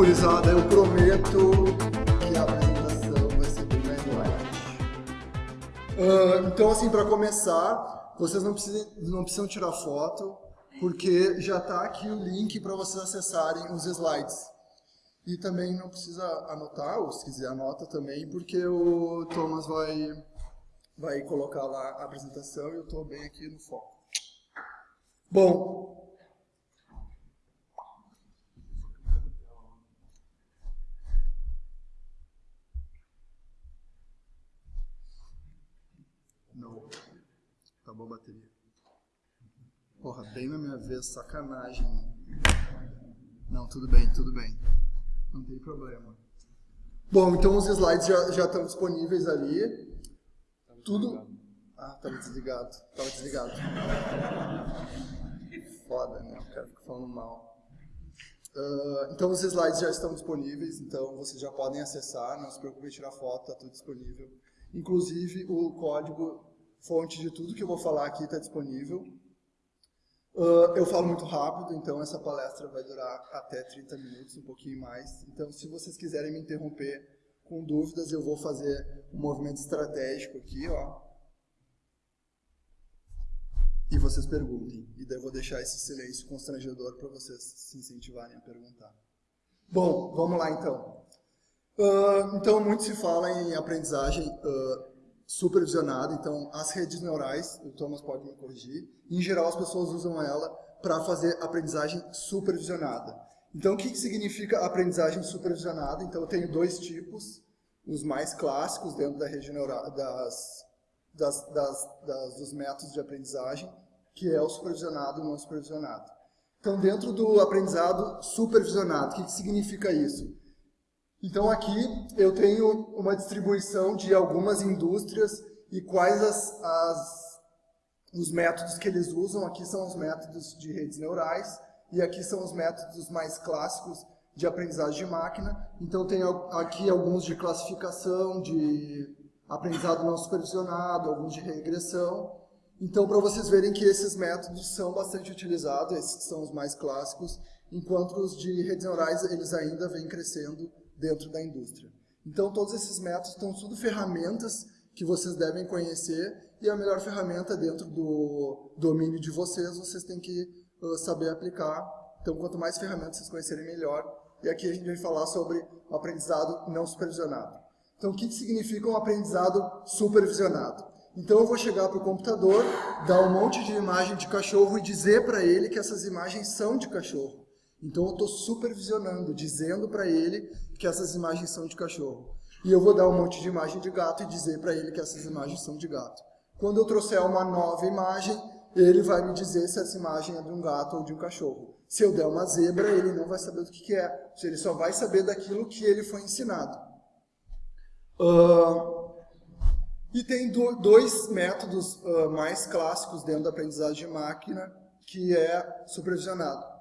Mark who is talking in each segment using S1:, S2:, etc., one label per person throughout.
S1: Gurizada, eu prometo que a apresentação vai ser bem mais light. Uh, então, assim, para começar, vocês não precisam, não precisam tirar foto, porque já está aqui o link para vocês acessarem os slides. E também não precisa anotar, ou se quiser anota também, porque o Thomas vai, vai colocar lá a apresentação e eu estou bem aqui no foco. Bom, Acabou a bateria. Porra, bem na minha vez, sacanagem. Não, tudo bem, tudo bem. Não tem problema. Bom, então os slides já, já estão disponíveis ali. Tudo... Ah, estava desligado. Estava desligado. Foda, né? O cara fica falando mal. Uh, então os slides já estão disponíveis, então vocês já podem acessar, não se preocupe em tirar foto, está tudo disponível. Inclusive o código fonte de tudo que eu vou falar aqui está disponível. Uh, eu falo muito rápido, então essa palestra vai durar até 30 minutos, um pouquinho mais. Então, se vocês quiserem me interromper com dúvidas, eu vou fazer um movimento estratégico aqui, ó. E vocês perguntem. E daí eu vou deixar esse silêncio constrangedor para vocês se incentivarem a perguntar. Bom, vamos lá então. Uh, então, muito se fala em aprendizagem uh, supervisionada, então as redes neurais, o Thomas pode me corrigir, em geral as pessoas usam ela para fazer aprendizagem supervisionada. Então o que, que significa aprendizagem supervisionada? Então eu tenho dois tipos, os mais clássicos dentro da rede neural, das, das, das, das, dos métodos de aprendizagem, que é o supervisionado e o não supervisionado. Então dentro do aprendizado supervisionado, o que, que significa isso? Então aqui eu tenho uma distribuição de algumas indústrias e quais as, as, os métodos que eles usam. Aqui são os métodos de redes neurais e aqui são os métodos mais clássicos de aprendizagem de máquina. Então tem aqui alguns de classificação, de aprendizado não supervisionado, alguns de regressão. Então para vocês verem que esses métodos são bastante utilizados, esses são os mais clássicos, enquanto os de redes neurais eles ainda vêm crescendo dentro da indústria. Então, todos esses métodos estão tudo ferramentas que vocês devem conhecer e a melhor ferramenta dentro do domínio de vocês, vocês têm que uh, saber aplicar. Então, quanto mais ferramentas vocês conhecerem, melhor. E aqui a gente vai falar sobre o aprendizado não supervisionado. Então, o que significa um aprendizado supervisionado? Então, eu vou chegar para o computador, dar um monte de imagem de cachorro e dizer para ele que essas imagens são de cachorro. Então eu estou supervisionando, dizendo para ele que essas imagens são de cachorro. E eu vou dar um monte de imagem de gato e dizer para ele que essas imagens são de gato. Quando eu trouxer uma nova imagem, ele vai me dizer se essa imagem é de um gato ou de um cachorro. Se eu der uma zebra, ele não vai saber do que, que é. Ele só vai saber daquilo que ele foi ensinado. Uh, e tem do, dois métodos uh, mais clássicos dentro da aprendizagem de máquina, que é supervisionado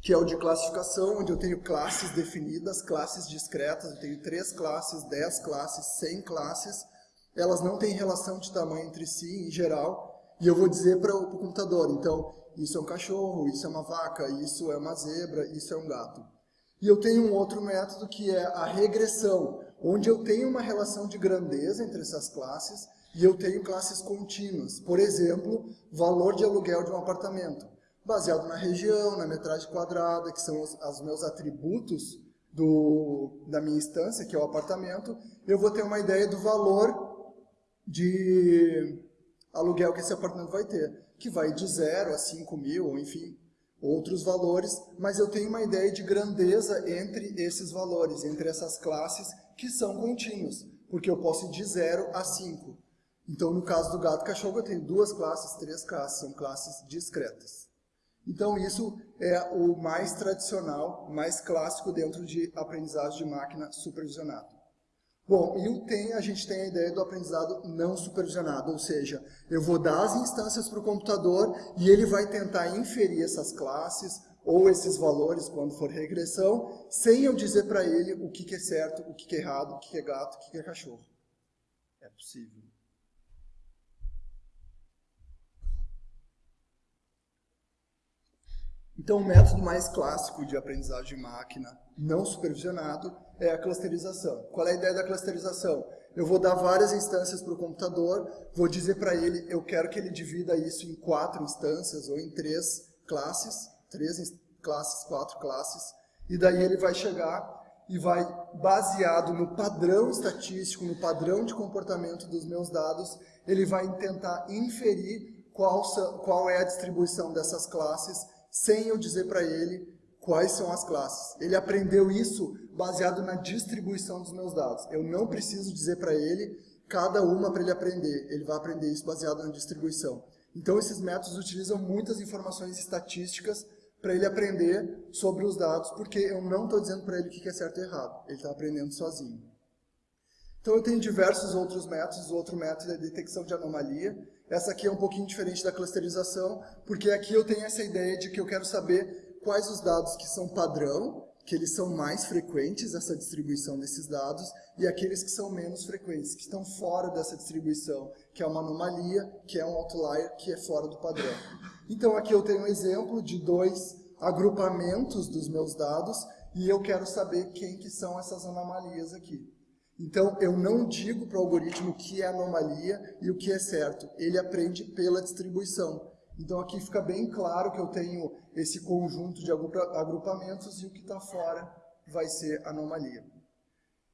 S1: que é o de classificação, onde eu tenho classes definidas, classes discretas, eu tenho três classes, dez classes, cem classes, elas não têm relação de tamanho entre si, em geral, e eu vou dizer para o computador, então, isso é um cachorro, isso é uma vaca, isso é uma zebra, isso é um gato. E eu tenho um outro método que é a regressão, onde eu tenho uma relação de grandeza entre essas classes e eu tenho classes contínuas. Por exemplo, valor de aluguel de um apartamento baseado na região, na metragem quadrada, que são os, os meus atributos do, da minha instância, que é o apartamento, eu vou ter uma ideia do valor de aluguel que esse apartamento vai ter, que vai de 0 a 5 mil, ou enfim, outros valores, mas eu tenho uma ideia de grandeza entre esses valores, entre essas classes que são contínuos, porque eu posso ir de 0 a 5. Então, no caso do gato e cachorro, eu tenho duas classes, três classes, são classes discretas. Então isso é o mais tradicional, mais clássico dentro de aprendizagem de máquina supervisionado. Bom, e tem, a gente tem a ideia do aprendizado não supervisionado, ou seja, eu vou dar as instâncias para o computador e ele vai tentar inferir essas classes ou esses valores quando for regressão, sem eu dizer para ele o que, que, é certo, o que, que é errado, o que, que é gato, o que, que é cachorro. É possível. Então, o método mais clássico de aprendizagem de máquina não supervisionado é a clusterização. Qual é a ideia da clusterização? Eu vou dar várias instâncias para o computador, vou dizer para ele, eu quero que ele divida isso em quatro instâncias ou em três classes, três classes, quatro classes, e daí ele vai chegar e vai, baseado no padrão estatístico, no padrão de comportamento dos meus dados, ele vai tentar inferir qual, qual é a distribuição dessas classes sem eu dizer para ele quais são as classes. Ele aprendeu isso baseado na distribuição dos meus dados. Eu não preciso dizer para ele cada uma para ele aprender. Ele vai aprender isso baseado na distribuição. Então, esses métodos utilizam muitas informações estatísticas para ele aprender sobre os dados, porque eu não estou dizendo para ele o que é certo e errado. Ele está aprendendo sozinho. Então, eu tenho diversos outros métodos. O outro método é a detecção de anomalia. Essa aqui é um pouquinho diferente da clusterização, porque aqui eu tenho essa ideia de que eu quero saber quais os dados que são padrão, que eles são mais frequentes, essa distribuição desses dados, e aqueles que são menos frequentes, que estão fora dessa distribuição, que é uma anomalia, que é um outlier, que é fora do padrão. Então aqui eu tenho um exemplo de dois agrupamentos dos meus dados, e eu quero saber quem que são essas anomalias aqui. Então, eu não digo para o algoritmo o que é anomalia e o que é certo. Ele aprende pela distribuição. Então, aqui fica bem claro que eu tenho esse conjunto de agrupamentos e o que está fora vai ser anomalia.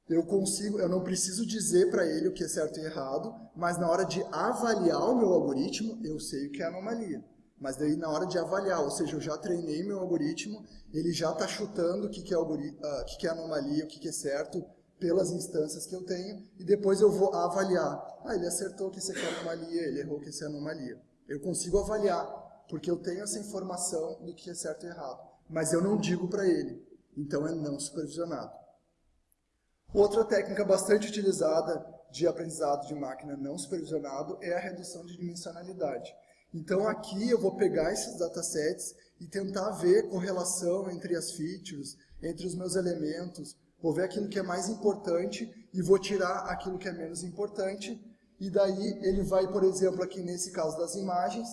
S1: Eu consigo, eu não preciso dizer para ele o que é certo e errado, mas na hora de avaliar o meu algoritmo, eu sei o que é anomalia. Mas daí na hora de avaliar, ou seja, eu já treinei meu algoritmo, ele já está chutando o que, que, é, uh, que, que é anomalia, o que, que é certo, pelas instâncias que eu tenho, e depois eu vou avaliar. Ah, ele acertou que isso aqui é anomalia, ele errou que isso é anomalia. Eu consigo avaliar, porque eu tenho essa informação do que é certo e errado. Mas eu não digo para ele, então é não supervisionado. Outra técnica bastante utilizada de aprendizado de máquina não supervisionado é a redução de dimensionalidade. Então aqui eu vou pegar esses datasets e tentar ver correlação entre as features, entre os meus elementos, Vou ver aquilo que é mais importante e vou tirar aquilo que é menos importante. E daí ele vai, por exemplo, aqui nesse caso das imagens,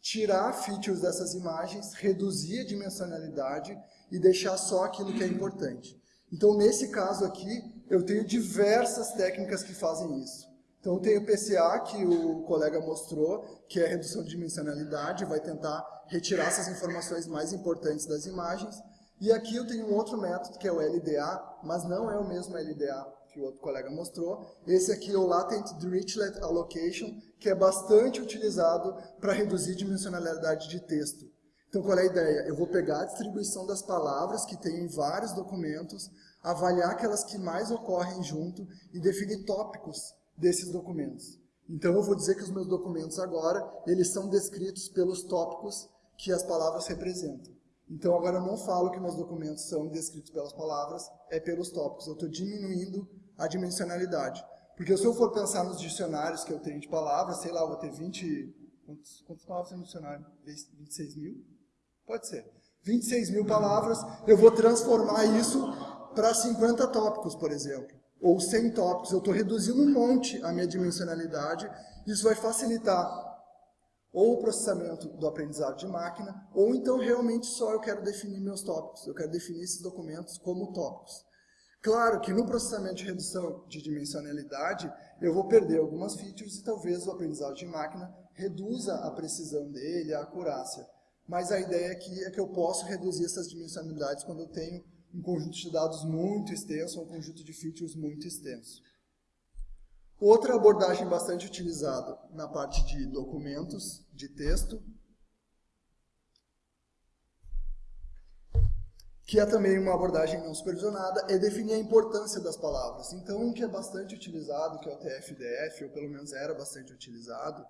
S1: tirar features dessas imagens, reduzir a dimensionalidade e deixar só aquilo que é importante. Então, nesse caso aqui, eu tenho diversas técnicas que fazem isso. Então, tem o PCA, que o colega mostrou, que é redução de dimensionalidade, vai tentar retirar essas informações mais importantes das imagens. E aqui eu tenho um outro método, que é o LDA, mas não é o mesmo LDA que o outro colega mostrou. Esse aqui é o Latent Dirichlet Allocation, que é bastante utilizado para reduzir dimensionalidade de texto. Então, qual é a ideia? Eu vou pegar a distribuição das palavras que tem em vários documentos, avaliar aquelas que mais ocorrem junto e definir tópicos desses documentos. Então, eu vou dizer que os meus documentos agora, eles são descritos pelos tópicos que as palavras representam. Então agora eu não falo que meus documentos são descritos pelas palavras, é pelos tópicos. Eu estou diminuindo a dimensionalidade. Porque se eu for pensar nos dicionários que eu tenho de palavras, sei lá, eu vou ter 20... Quantas, quantas palavras tem no dicionário? 26 mil? Pode ser. 26 mil palavras, eu vou transformar isso para 50 tópicos, por exemplo. Ou 100 tópicos. Eu estou reduzindo um monte a minha dimensionalidade. Isso vai facilitar ou o processamento do aprendizado de máquina, ou então realmente só eu quero definir meus tópicos, eu quero definir esses documentos como tópicos. Claro que no processamento de redução de dimensionalidade, eu vou perder algumas features e talvez o aprendizado de máquina reduza a precisão dele, a acurácia. Mas a ideia aqui é que eu posso reduzir essas dimensionalidades quando eu tenho um conjunto de dados muito extenso, um conjunto de features muito extenso. Outra abordagem bastante utilizada na parte de documentos, de texto, que é também uma abordagem não supervisionada, é definir a importância das palavras. Então, um que é bastante utilizado, que é o TF-DF, ou pelo menos era bastante utilizado,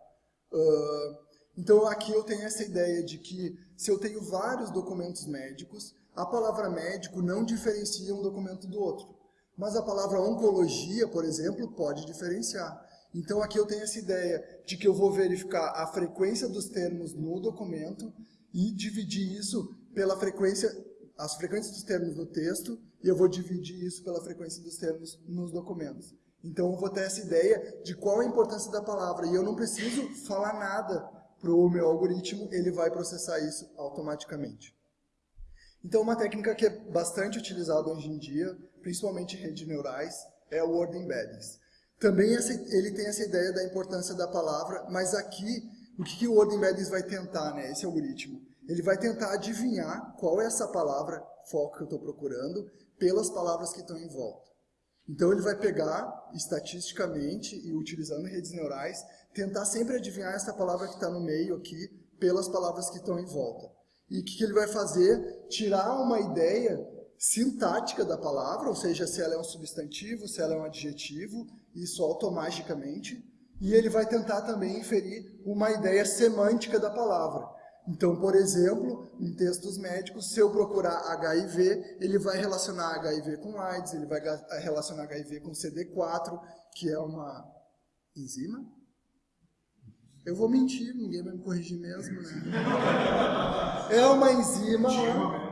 S1: uh, então aqui eu tenho essa ideia de que se eu tenho vários documentos médicos, a palavra médico não diferencia um documento do outro. Mas a palavra oncologia, por exemplo, pode diferenciar. Então aqui eu tenho essa ideia de que eu vou verificar a frequência dos termos no documento e dividir isso pela frequência, as frequências dos termos no texto, e eu vou dividir isso pela frequência dos termos nos documentos. Então eu vou ter essa ideia de qual a importância da palavra, e eu não preciso falar nada para o meu algoritmo, ele vai processar isso automaticamente. Então, uma técnica que é bastante utilizada hoje em dia, principalmente redes neurais, é o word embeddings. Também ele tem essa ideia da importância da palavra, mas aqui, o que, que o word embeddings vai tentar, né, esse algoritmo? Ele vai tentar adivinhar qual é essa palavra foco que eu estou procurando pelas palavras que estão em volta. Então ele vai pegar, estatisticamente, e utilizando redes neurais, tentar sempre adivinhar essa palavra que está no meio aqui, pelas palavras que estão em volta. E o que, que ele vai fazer? Tirar uma ideia sintática da palavra, ou seja, se ela é um substantivo, se ela é um adjetivo, isso automaticamente, e ele vai tentar também inferir uma ideia semântica da palavra. Então, por exemplo, em textos médicos, se eu procurar HIV, ele vai relacionar HIV com AIDS, ele vai relacionar HIV com CD4, que é uma enzima. Eu vou mentir, ninguém vai me corrigir mesmo, né? É uma enzima...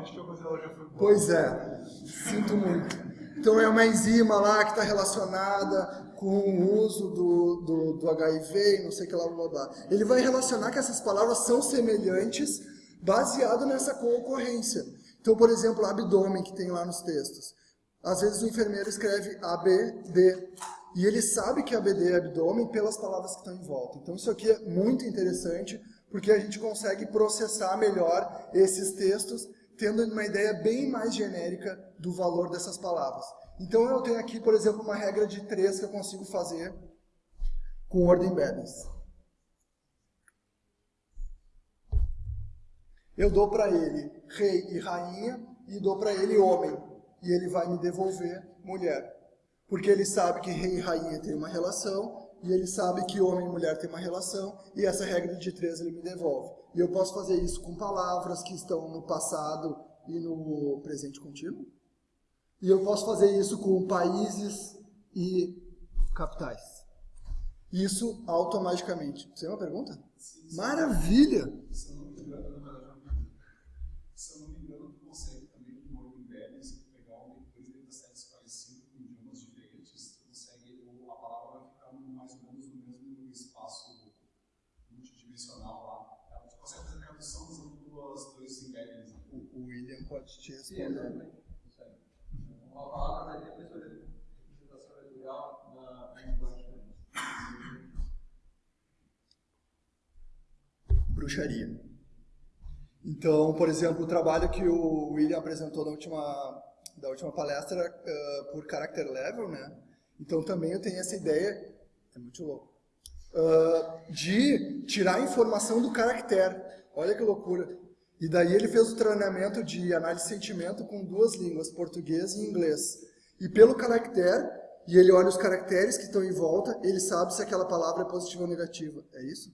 S1: Pois é, sinto muito. Então é uma enzima lá que está relacionada com o uso do, do, do HIV, não sei o que lá, blá, blá. Ele vai relacionar que essas palavras são semelhantes baseado nessa concorrência. Então, por exemplo, abdômen que tem lá nos textos. Às vezes o enfermeiro escreve ABD e ele sabe que ABD é abdômen pelas palavras que estão em volta. Então isso aqui é muito interessante porque a gente consegue processar melhor esses textos tendo uma ideia bem mais genérica do valor dessas palavras. Então eu tenho aqui, por exemplo, uma regra de três que eu consigo fazer com ordem embeddings. Eu dou para ele rei e rainha e dou para ele homem. E ele vai me devolver mulher. Porque ele sabe que rei e rainha tem uma relação, e ele sabe que homem e mulher tem uma relação, e essa regra de três ele me devolve. E eu posso fazer isso com palavras que estão no passado e no presente contínuo. E eu posso fazer isso com países e capitais. Isso automaticamente. Você tem uma pergunta? Sim, sim. Maravilha! Se eu não me engano, se eu não me engano, tu consegue também com o Embed, se tu pegar uma coisa dentro da série 45 com idiomas diferentes, tu consegue, a palavra vai ficar mais ou menos no mesmo espaço multidimensional lá. Tu consegue fazer a tradução usando duas, dois embeddings. O, o William pode te responder. Uma palavra da representação vetorial na linguagem Bruxaria. Então, por exemplo, o trabalho que o William apresentou na última, da última palestra uh, por character level, né? Então também eu tenho essa ideia, é muito louco, uh, de tirar a informação do caractere. Olha que loucura. E daí ele fez o treinamento de análise de sentimento com duas línguas, português e inglês. E pelo caractere, e ele olha os caracteres que estão em volta, ele sabe se aquela palavra é positiva ou negativa. É isso?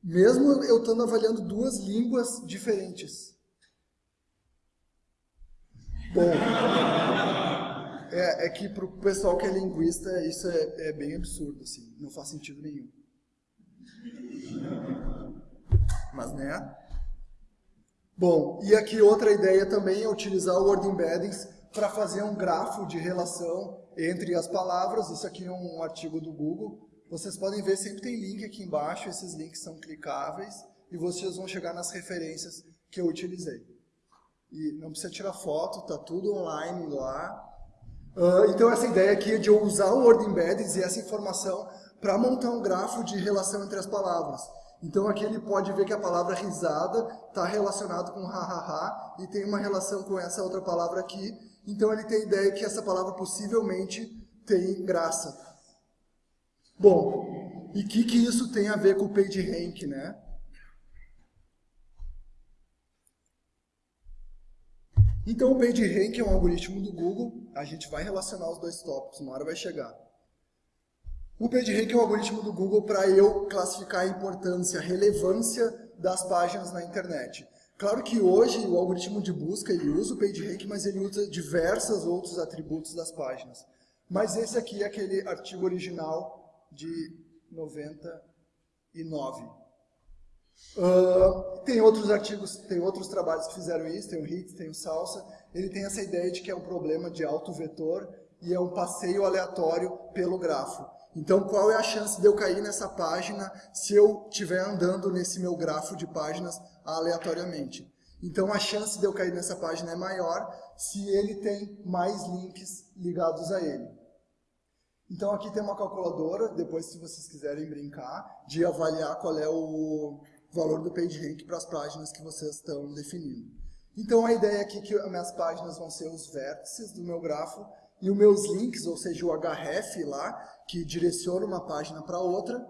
S1: Mesmo eu estando avaliando duas línguas diferentes. Bom, é, é que para o pessoal que é linguista, isso é, é bem absurdo, assim, não faz sentido nenhum. Mas, né? Bom, e aqui outra ideia também é utilizar o Word Embeddings para fazer um grafo de relação entre as palavras. Isso aqui é um artigo do Google. Vocês podem ver, sempre tem link aqui embaixo, esses links são clicáveis e vocês vão chegar nas referências que eu utilizei. E não precisa tirar foto, está tudo online lá. Uh, então essa ideia aqui é de eu usar o Word Embeddings e essa informação para montar um grafo de relação entre as palavras. Então aqui ele pode ver que a palavra risada está relacionado com ha-ha-ha e tem uma relação com essa outra palavra aqui. Então ele tem ideia que essa palavra possivelmente tem graça. Bom, e o que, que isso tem a ver com o PageRank, né? Então o PageRank é um algoritmo do Google, a gente vai relacionar os dois tópicos, uma hora vai chegar. O PageRank é um algoritmo do Google para eu classificar a importância, a relevância das páginas na internet. Claro que hoje o algoritmo de busca ele usa o PageRank, mas ele usa diversos outros atributos das páginas. Mas esse aqui é aquele artigo original de 99. Uh, tem outros artigos, tem outros trabalhos que fizeram isso, tem o HIT, tem o Salsa. Ele tem essa ideia de que é um problema de auto-vetor e é um passeio aleatório pelo grafo. Então, qual é a chance de eu cair nessa página se eu estiver andando nesse meu grafo de páginas aleatoriamente? Então a chance de eu cair nessa página é maior se ele tem mais links ligados a ele. Então aqui tem uma calculadora, depois se vocês quiserem brincar, de avaliar qual é o valor do PageRank para as páginas que vocês estão definindo. Então a ideia aqui é que as minhas páginas vão ser os vértices do meu grafo e os meus links, ou seja, o href lá, que direciona uma página para outra,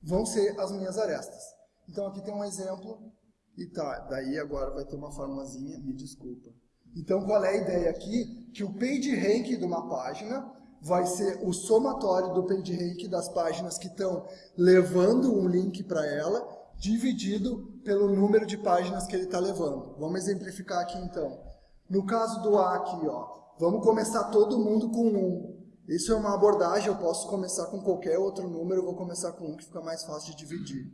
S1: vão ser as minhas arestas. Então aqui tem um exemplo, e tá, daí agora vai ter uma formulazinha, me desculpa. Então qual é a ideia aqui? Que o PageRank de uma página vai ser o somatório do PageRank das páginas que estão levando um link para ela, dividido pelo número de páginas que ele está levando. Vamos exemplificar aqui então. No caso do A aqui, ó, vamos começar todo mundo com 1. Isso é uma abordagem, eu posso começar com qualquer outro número, eu vou começar com 1, que fica mais fácil de dividir.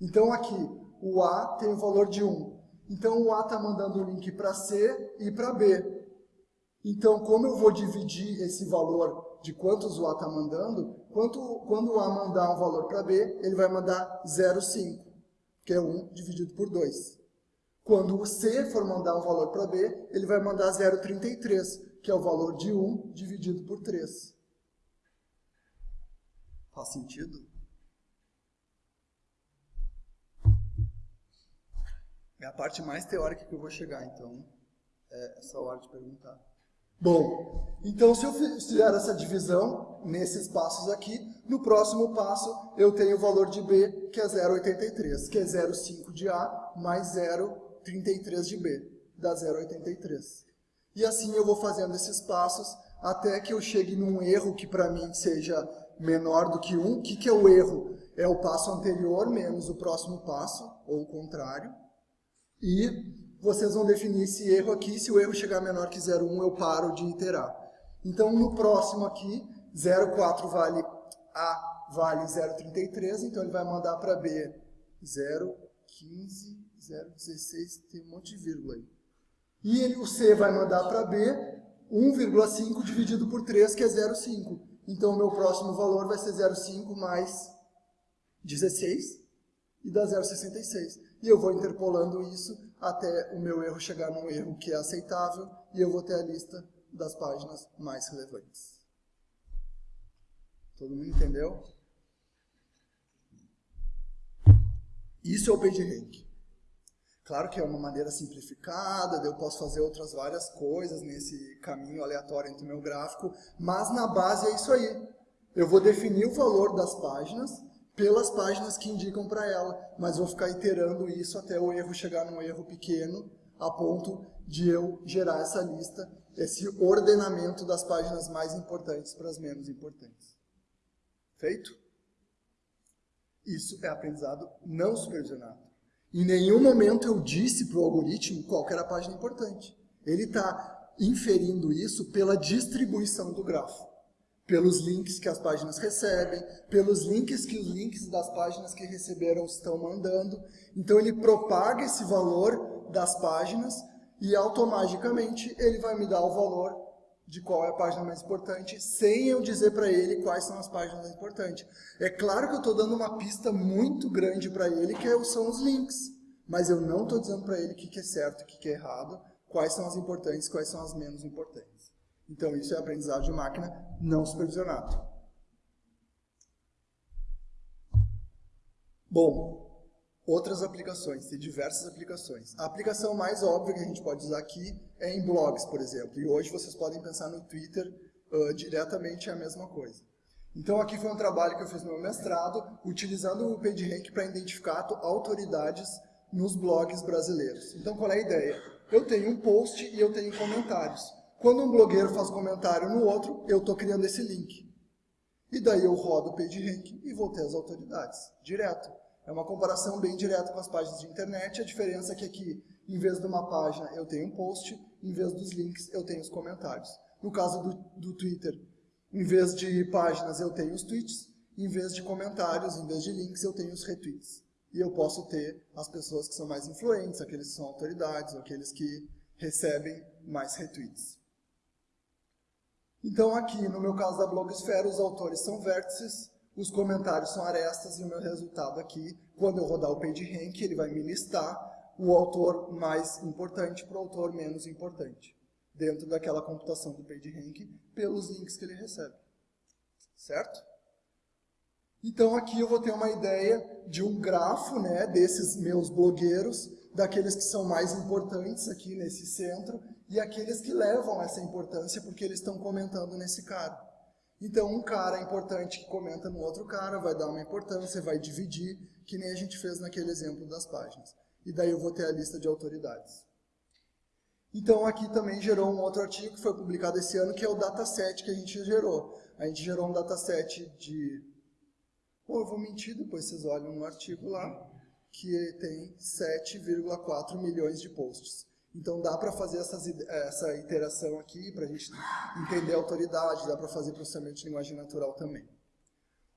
S1: Então aqui, o A tem o valor de 1. Então o A está mandando o link para C e para B. Então, como eu vou dividir esse valor de quantos o A está mandando, quanto, quando o A mandar um valor para B, ele vai mandar 0,5 que é 1 dividido por 2. Quando o C for mandar um valor para B, ele vai mandar 0,33, que é o valor de 1 dividido por 3. Faz sentido? É a parte mais teórica que eu vou chegar, então é essa hora de perguntar. Bom, então se eu fizer essa divisão nesses passos aqui, no próximo passo eu tenho o valor de B, que é 0,83, que é 0,5 de A mais 0,33 de B, dá 0,83. E assim eu vou fazendo esses passos até que eu chegue num erro que para mim seja menor do que 1. O que, que é o erro? É o passo anterior menos o próximo passo, ou o contrário. E vocês vão definir esse erro aqui. Se o erro chegar menor que 0,1, eu paro de iterar. Então, no próximo aqui, 0,4 vale A vale 0,33, então ele vai mandar para B 0,15, 0,16, tem um monte de vírgula aí. E ele, o C vai mandar para B 1,5 dividido por 3, que é 0,5. Então, o meu próximo valor vai ser 0,5 mais 16 e dá 0,66. E eu vou interpolando isso até o meu erro chegar num erro que é aceitável e eu vou ter a lista das páginas mais relevantes. Todo mundo entendeu? Isso é o PageRank. Claro que é uma maneira simplificada, eu posso fazer outras várias coisas nesse caminho aleatório entre o meu gráfico, mas na base é isso aí. Eu vou definir o valor das páginas pelas páginas que indicam para ela, mas vou ficar iterando isso até o erro chegar num erro pequeno, a ponto de eu gerar essa lista, esse ordenamento das páginas mais importantes para as menos importantes. Feito? Isso é aprendizado não supervisionado. Em nenhum momento eu disse para o algoritmo qual era a página importante. Ele está inferindo isso pela distribuição do grafo pelos links que as páginas recebem, pelos links que os links das páginas que receberam estão mandando. Então ele propaga esse valor das páginas e automaticamente ele vai me dar o valor de qual é a página mais importante, sem eu dizer para ele quais são as páginas mais importantes. É claro que eu estou dando uma pista muito grande para ele, que é são os links. Mas eu não estou dizendo para ele o que é certo o que é errado, quais são as importantes, quais são as menos importantes. Então, isso é aprendizado de máquina não supervisionado. Bom, outras aplicações, tem diversas aplicações. A aplicação mais óbvia que a gente pode usar aqui é em blogs, por exemplo. E hoje vocês podem pensar no Twitter uh, diretamente é a mesma coisa. Então aqui foi um trabalho que eu fiz no meu mestrado, utilizando o PageRank para identificar autoridades nos blogs brasileiros. Então qual é a ideia? Eu tenho um post e eu tenho comentários. Quando um blogueiro faz comentário no outro, eu estou criando esse link. E daí eu rodo o PageRank e vou ter as autoridades, direto. É uma comparação bem direta com as páginas de internet, a diferença é que aqui, em vez de uma página, eu tenho um post, em vez dos links, eu tenho os comentários. No caso do, do Twitter, em vez de páginas, eu tenho os tweets, em vez de comentários, em vez de links, eu tenho os retweets. E eu posso ter as pessoas que são mais influentes, aqueles que são autoridades, aqueles que recebem mais retweets. Então aqui, no meu caso da blogosfera, os autores são vértices, os comentários são arestas e o meu resultado aqui, quando eu rodar o PageRank, ele vai me listar o autor mais importante para o autor menos importante, dentro daquela computação do PageRank, pelos links que ele recebe. Certo? Então aqui eu vou ter uma ideia de um grafo né, desses meus blogueiros, daqueles que são mais importantes aqui nesse centro, e aqueles que levam essa importância porque eles estão comentando nesse cara. Então um cara importante que comenta no outro cara vai dar uma importância, vai dividir, que nem a gente fez naquele exemplo das páginas. E daí eu vou ter a lista de autoridades. Então aqui também gerou um outro artigo que foi publicado esse ano, que é o dataset que a gente gerou. A gente gerou um dataset de Pô, eu vou mentir, depois vocês olham no artigo lá, que tem 7,4 milhões de posts. Então dá para fazer essas, essa iteração aqui, para a gente entender a autoridade, dá para fazer processamento de linguagem natural também.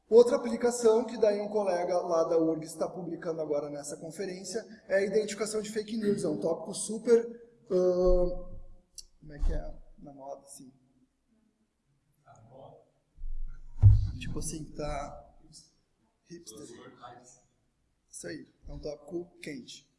S1: Outra aplicação que daí um colega lá da URG está publicando agora nessa conferência é a identificação de fake news. É um tópico super... Uh, como é que é? Na moda, assim. Tipo assim, tá Hipster. Isso aí, é um tópico quente.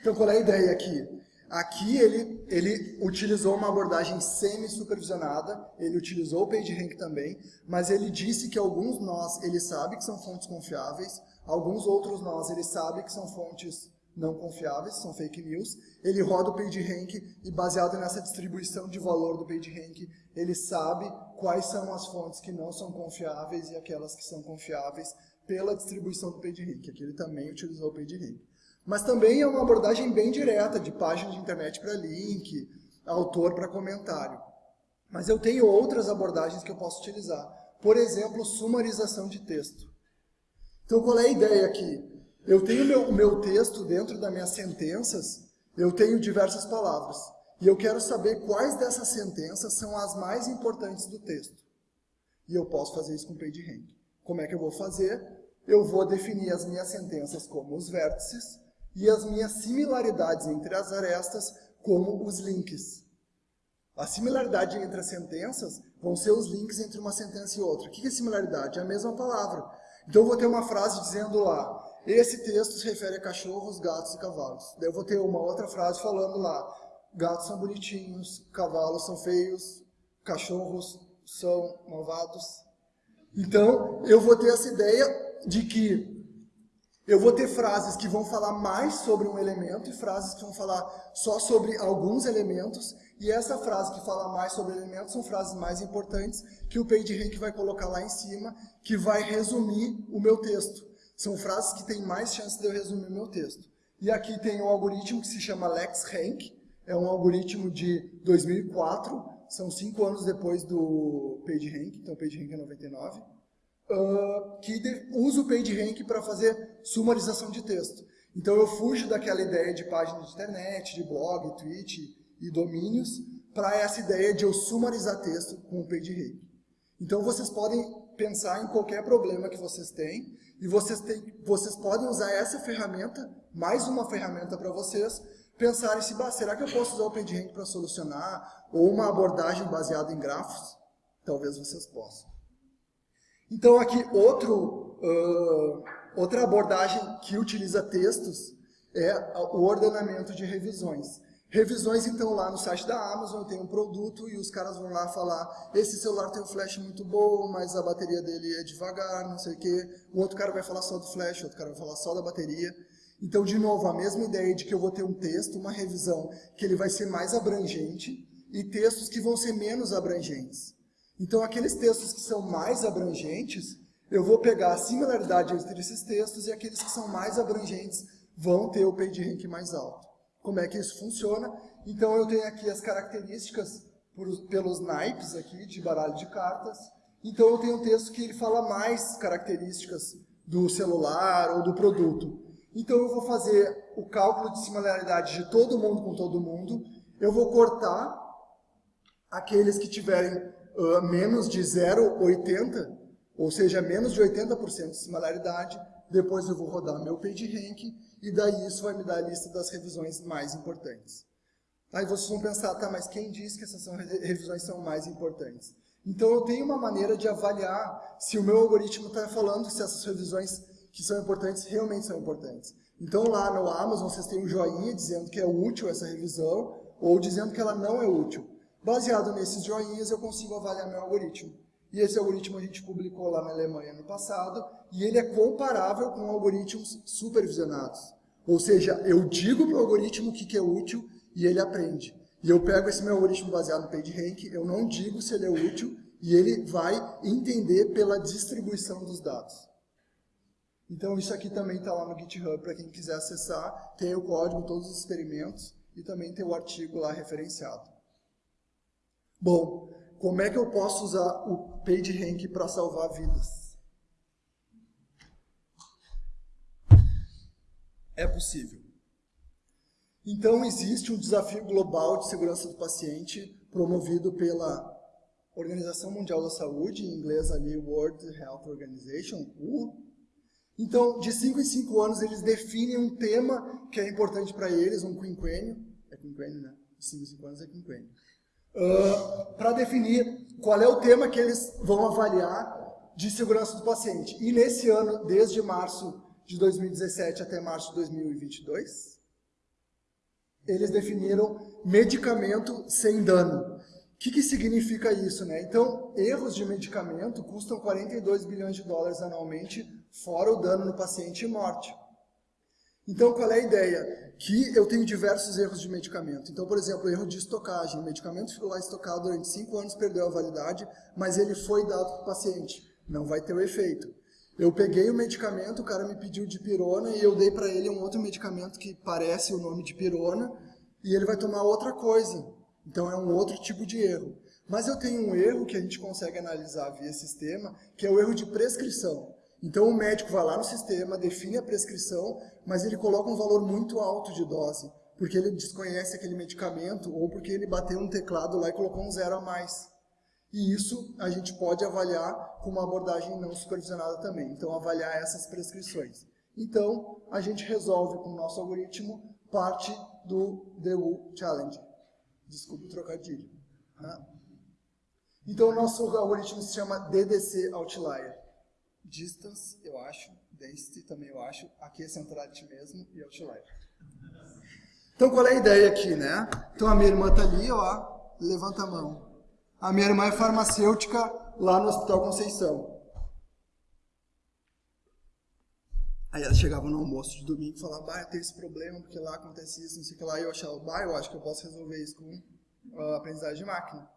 S1: Então, qual é a ideia aqui? Aqui ele, ele utilizou uma abordagem semi-supervisionada, ele utilizou o PageRank também, mas ele disse que alguns nós ele sabe que são fontes confiáveis, alguns outros nós ele sabe que são fontes não confiáveis, são fake news. Ele roda o PageRank e baseado nessa distribuição de valor do PageRank, ele sabe quais são as fontes que não são confiáveis e aquelas que são confiáveis pela distribuição do PageRank. Aqui ele também utilizou o PageRank. Mas também é uma abordagem bem direta, de página de internet para link, autor para comentário. Mas eu tenho outras abordagens que eu posso utilizar. Por exemplo, sumarização de texto. Então, qual é a ideia aqui? Eu tenho meu, o meu texto dentro das minhas sentenças, eu tenho diversas palavras. E eu quero saber quais dessas sentenças são as mais importantes do texto. E eu posso fazer isso com PageRank. Como é que eu vou fazer? Eu vou definir as minhas sentenças como os vértices e as minhas similaridades entre as arestas como os links. A similaridade entre as sentenças vão ser os links entre uma sentença e outra. O que é similaridade? É a mesma palavra. Então eu vou ter uma frase dizendo lá, esse texto se refere a cachorros, gatos e cavalos. Daí eu vou ter uma outra frase falando lá, gatos são bonitinhos, cavalos são feios, cachorros são malvados. Então, eu vou ter essa ideia de que eu vou ter frases que vão falar mais sobre um elemento e frases que vão falar só sobre alguns elementos. E essa frase que fala mais sobre elementos são frases mais importantes que o PageRank vai colocar lá em cima, que vai resumir o meu texto. São frases que têm mais chance de eu resumir o meu texto. E aqui tem um algoritmo que se chama LexRank, é um algoritmo de 2004, são cinco anos depois do PageRank, então o PageRank é 99, uh, que usa o PageRank para fazer sumarização de texto. Então eu fujo daquela ideia de página de internet, de blog, tweet e domínios, para essa ideia de eu sumarizar texto com o PageRank. Então vocês podem pensar em qualquer problema que vocês têm, e vocês, têm, vocês podem usar essa ferramenta, mais uma ferramenta para vocês, pensarem se, será que eu posso usar o PageRank para solucionar? Ou uma abordagem baseada em grafos? Talvez vocês possam. Então aqui outro, uh, outra abordagem que utiliza textos é o ordenamento de revisões. Revisões, então, lá no site da Amazon, tem um produto e os caras vão lá falar esse celular tem um flash muito bom, mas a bateria dele é devagar, não sei o quê. O outro cara vai falar só do flash, o outro cara vai falar só da bateria. Então, de novo, a mesma ideia de que eu vou ter um texto, uma revisão, que ele vai ser mais abrangente, e textos que vão ser menos abrangentes. Então, aqueles textos que são mais abrangentes, eu vou pegar a similaridade entre esses textos, e aqueles que são mais abrangentes vão ter o PageRank mais alto. Como é que isso funciona? Então, eu tenho aqui as características por, pelos naipes aqui de baralho de cartas. Então, eu tenho um texto que ele fala mais características do celular ou do produto. Então eu vou fazer o cálculo de similaridade de todo mundo com todo mundo, eu vou cortar aqueles que tiverem uh, menos de 0,80, ou seja, menos de 80% de similaridade, depois eu vou rodar meu PageRank, e daí isso vai me dar a lista das revisões mais importantes. Aí vocês vão pensar, tá, mas quem disse que essas revisões são mais importantes? Então eu tenho uma maneira de avaliar se o meu algoritmo está falando se essas revisões que são importantes realmente são importantes. Então lá no Amazon vocês têm um joinha dizendo que é útil essa revisão ou dizendo que ela não é útil. Baseado nesses joinhas eu consigo avaliar meu algoritmo. E esse algoritmo a gente publicou lá na Alemanha no passado e ele é comparável com algoritmos supervisionados. Ou seja, eu digo para o algoritmo o que, que é útil e ele aprende. E eu pego esse meu algoritmo baseado no PageRank, eu não digo se ele é útil e ele vai entender pela distribuição dos dados. Então isso aqui também está lá no GitHub para quem quiser acessar. Tem o código, todos os experimentos e também tem o artigo lá referenciado. Bom, como é que eu posso usar o PageRank para salvar vidas? É possível. Então existe um desafio global de segurança do paciente promovido pela Organização Mundial da Saúde, em inglês ali World Health Organization, WHO, então, de 5 em 5 anos, eles definem um tema que é importante para eles, um quinquênio. É quinquênio, né? De 5 em 5 anos é quinquênio. Uh, para definir qual é o tema que eles vão avaliar de segurança do paciente. E nesse ano, desde março de 2017 até março de 2022, eles definiram medicamento sem dano. O que, que significa isso? Né? Então, erros de medicamento custam 42 bilhões de dólares anualmente fora o dano no paciente e morte. Então, qual é a ideia? Que eu tenho diversos erros de medicamento. Então, por exemplo, erro de estocagem. O medicamento ficou lá estocado durante 5 anos, perdeu a validade, mas ele foi dado para o paciente. Não vai ter o efeito. Eu peguei o medicamento, o cara me pediu de pirona e eu dei para ele um outro medicamento que parece o nome de pirona e ele vai tomar outra coisa. Então, é um outro tipo de erro. Mas eu tenho um erro que a gente consegue analisar via sistema, que é o erro de prescrição. Então o médico vai lá no sistema, define a prescrição, mas ele coloca um valor muito alto de dose, porque ele desconhece aquele medicamento ou porque ele bateu um teclado lá e colocou um zero a mais. E isso a gente pode avaliar com uma abordagem não supervisionada também. Então avaliar essas prescrições. Então a gente resolve com o nosso algoritmo parte do DU Challenge. Desculpe o trocadilho. Tá? Então o nosso algoritmo se chama DDC Outlier distance, eu acho, density também eu acho, aqui é centrality mesmo e outlier. Então qual é a ideia aqui, né? Então a minha irmã tá ali, ó, levanta a mão. A minha irmã é farmacêutica lá no Hospital Conceição. Aí ela chegava no almoço de domingo e falava, bah, eu tenho esse problema, porque lá acontece isso, não sei o que lá. E eu achava, bah, eu acho que eu posso resolver isso com a aprendizagem de máquina.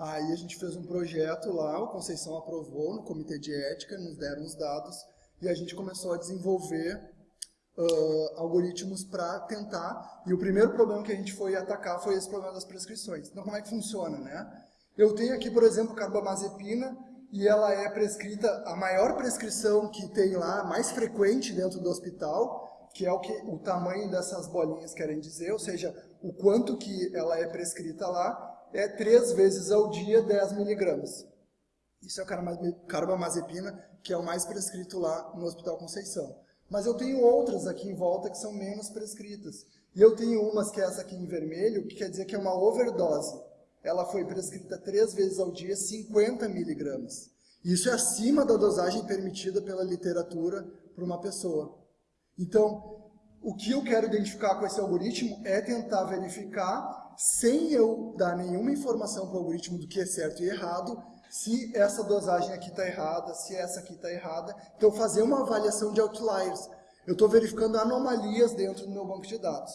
S1: Aí a gente fez um projeto lá, o Conceição aprovou no comitê de ética, nos deram os dados e a gente começou a desenvolver uh, algoritmos para tentar. E o primeiro problema que a gente foi atacar foi esse problema das prescrições. Então como é que funciona, né? Eu tenho aqui, por exemplo, carbamazepina e ela é prescrita, a maior prescrição que tem lá, mais frequente dentro do hospital, que é o que o tamanho dessas bolinhas querem dizer, ou seja, o quanto que ela é prescrita lá, é três vezes ao dia 10 miligramas. Isso é carbamazepina, que é o mais prescrito lá no Hospital Conceição. Mas eu tenho outras aqui em volta que são menos prescritas. E eu tenho umas que é essa aqui em vermelho, que quer dizer que é uma overdose. Ela foi prescrita três vezes ao dia, 50 miligramas. Isso é acima da dosagem permitida pela literatura para uma pessoa. Então, o que eu quero identificar com esse algoritmo é tentar verificar, sem eu dar nenhuma informação para o algoritmo do que é certo e errado, se essa dosagem aqui está errada, se essa aqui está errada. Então, fazer uma avaliação de outliers. Eu estou verificando anomalias dentro do meu banco de dados.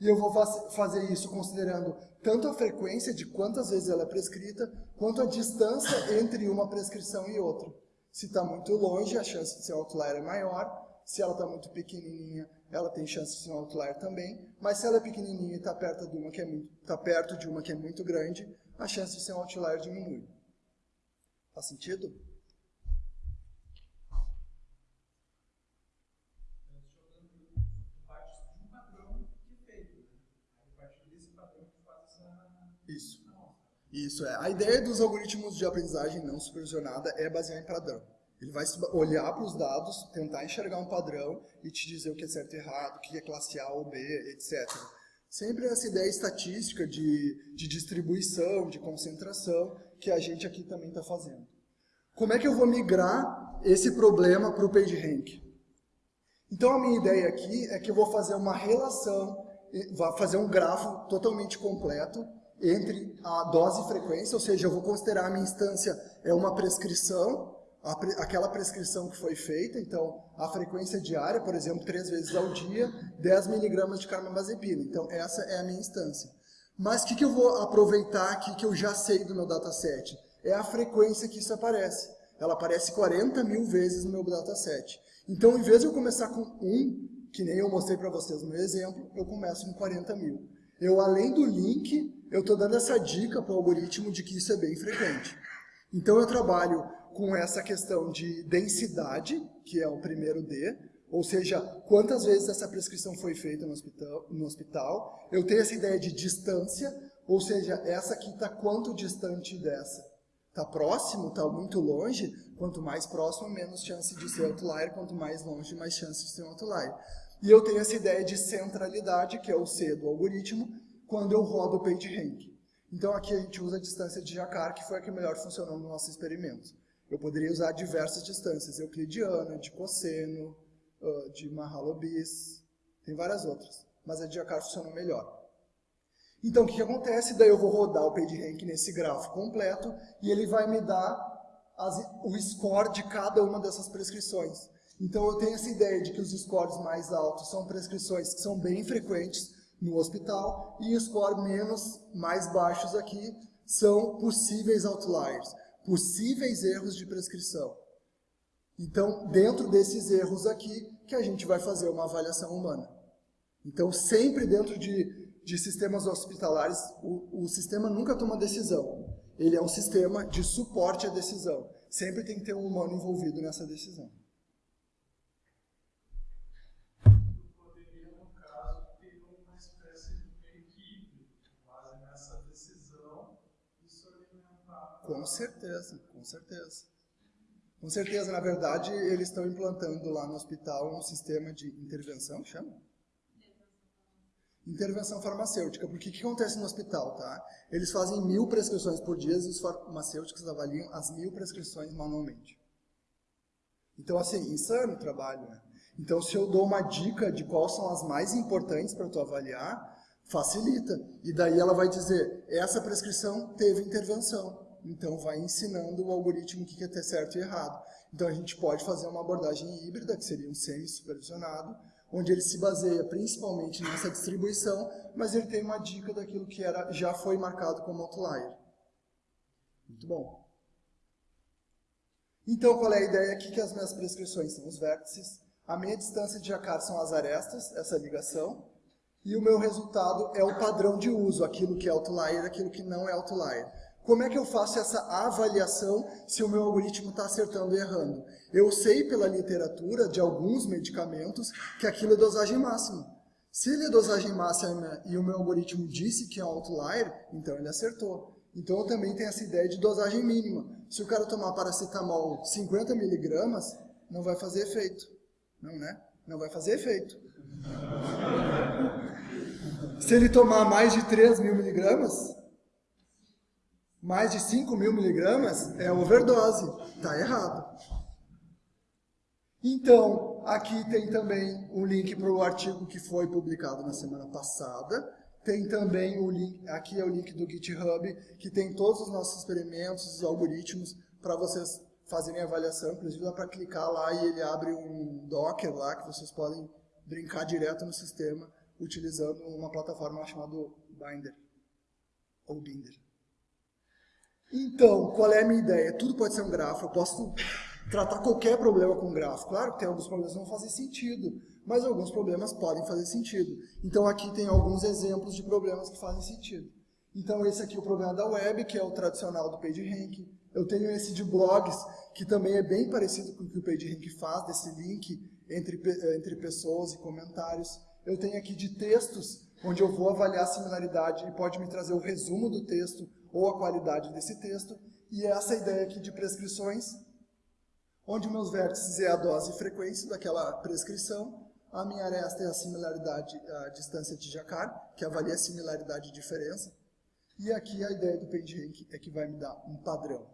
S1: E eu vou fazer isso considerando tanto a frequência de quantas vezes ela é prescrita, quanto a distância entre uma prescrição e outra. Se está muito longe, a chance de ser outlier é maior. Se ela está muito pequenininha, ela tem chance de ser um outlier também, mas se ela é pequenininha e está perto, de uma que é muito, tá perto de uma que é muito grande, a chance de ser um outlier diminui. Faz sentido? Isso. Isso é. A ideia dos algoritmos de aprendizagem não supervisionada é basear em padrão. Ele vai olhar para os dados, tentar enxergar um padrão e te dizer o que é certo e errado, o que é classe A ou B, etc. Sempre essa ideia estatística de, de distribuição, de concentração, que a gente aqui também está fazendo. Como é que eu vou migrar esse problema para o PageRank? Então a minha ideia aqui é que eu vou fazer uma relação, vou fazer um grafo totalmente completo entre a dose e frequência, ou seja, eu vou considerar a minha instância é uma prescrição, aquela prescrição que foi feita, então a frequência diária, por exemplo, três vezes ao dia, 10 miligramas de carbamazepina. Então essa é a minha instância. Mas o que, que eu vou aproveitar aqui que eu já sei do meu dataset? É a frequência que isso aparece. Ela aparece 40 mil vezes no meu dataset. Então, em vez de eu começar com 1, que nem eu mostrei para vocês no meu exemplo, eu começo com 40 mil. Eu, além do link, eu estou dando essa dica para o algoritmo de que isso é bem frequente. Então, eu trabalho com essa questão de densidade, que é o primeiro D, ou seja, quantas vezes essa prescrição foi feita no hospital. No hospital. Eu tenho essa ideia de distância, ou seja, essa aqui está quanto distante dessa. Está próximo, está muito longe, quanto mais próximo, menos chance de ser outlier, quanto mais longe, mais chance de ser outlier. E eu tenho essa ideia de centralidade, que é o C do algoritmo, quando eu rodo o PageRank. Então aqui a gente usa a distância de Jacquard, que foi a que melhor funcionou no nosso experimento. Eu poderia usar diversas distâncias, euclidiana, de cosseno, de Mahalobis, tem várias outras, mas a de Jacquard funcionou melhor. Então, o que, que acontece? Daí eu vou rodar o PageRank nesse grafo completo e ele vai me dar as, o score de cada uma dessas prescrições. Então, eu tenho essa ideia de que os scores mais altos são prescrições que são bem frequentes no hospital e os scores menos, mais baixos aqui, são possíveis outliers, possíveis erros de prescrição. Então, dentro desses erros aqui, que a gente vai fazer uma avaliação humana. Então, sempre dentro de de sistemas hospitalares, o, o sistema nunca toma decisão. Ele é um sistema de suporte à decisão. Sempre tem que ter um humano envolvido nessa decisão. Com certeza, com certeza. Com certeza, na verdade, eles estão implantando lá no hospital um sistema de intervenção, chama? intervenção farmacêutica, porque o que acontece no hospital, tá? Eles fazem mil prescrições por dia e os farmacêuticos avaliam as mil prescrições manualmente. Então, assim, insano o trabalho, né? Então, se eu dou uma dica de quais são as mais importantes para tu avaliar, facilita. E daí ela vai dizer, essa prescrição teve intervenção. Então, vai ensinando o algoritmo o que é ter certo e errado. Então, a gente pode fazer uma abordagem híbrida, que seria um semi-supervisionado, onde ele se baseia principalmente nessa distribuição, mas ele tem uma dica daquilo que era, já foi marcado como outlier. Muito bom. Então, qual é a ideia aqui? Que as minhas prescrições são os vértices, a minha distância de Jacquard são as arestas, essa ligação, e o meu resultado é o padrão de uso, aquilo que é outlier, aquilo que não é outlier. Como é que eu faço essa avaliação se o meu algoritmo está acertando e errando? Eu sei pela literatura de alguns medicamentos que aquilo é dosagem máxima. Se ele é dosagem máxima e o meu algoritmo disse que é outlier, então ele acertou. Então eu também tenho essa ideia de dosagem mínima. Se o cara tomar paracetamol 50 miligramas, não vai fazer efeito. Não, né? Não vai fazer efeito. Se ele tomar mais de 3 mil miligramas, mais de 5 mil miligramas é overdose, está errado. Então, aqui tem também um link para o artigo que foi publicado na semana passada. Tem também o link, aqui é o link do GitHub, que tem todos os nossos experimentos, os algoritmos, para vocês fazerem avaliação. Inclusive dá para clicar lá e ele abre um Docker lá, que vocês podem brincar direto no sistema, utilizando uma plataforma chamada Binder, ou Binder. Então, qual é a minha ideia? Tudo pode ser um grafo, eu posso tratar qualquer problema com um grafo. Claro que tem alguns problemas que não fazem sentido, mas alguns problemas podem fazer sentido. Então aqui tem alguns exemplos de problemas que fazem sentido. Então esse aqui é o problema da web, que é o tradicional do PageRank. Eu tenho esse de blogs, que também é bem parecido com o que o PageRank faz, desse link entre, entre pessoas e comentários. Eu tenho aqui de textos, onde eu vou avaliar a similaridade e pode me trazer o resumo do texto ou a qualidade desse texto, e essa ideia aqui de prescrições, onde meus vértices é a dose e frequência daquela prescrição, a minha aresta é a similaridade, a distância de Jacquard, que avalia a similaridade e diferença, e aqui a ideia do PageRank é que vai me dar um padrão.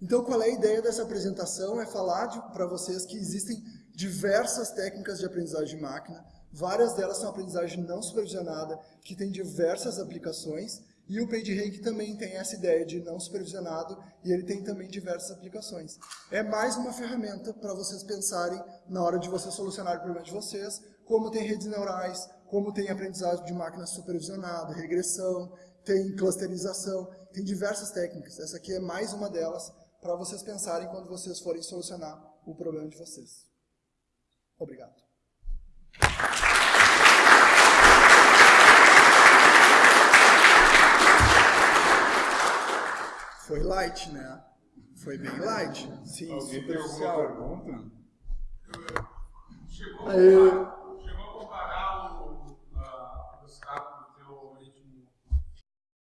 S1: Então, qual é a ideia dessa apresentação? É falar para vocês que existem diversas técnicas de aprendizagem de máquina, várias delas são aprendizagem não supervisionada, que tem diversas aplicações, e o PageRank também tem essa ideia de não supervisionado e ele tem também diversas aplicações. É mais uma ferramenta para vocês pensarem na hora de vocês solucionarem o problema de vocês, como tem redes neurais, como tem aprendizagem de máquina supervisionada, regressão, tem clusterização, tem diversas técnicas. Essa aqui é mais uma delas para vocês pensarem quando vocês forem solucionar o problema de vocês. Obrigado. Foi light, né? Foi bem light. Sim,
S2: Alguém tem alguma pergunta?
S3: Chegou, a,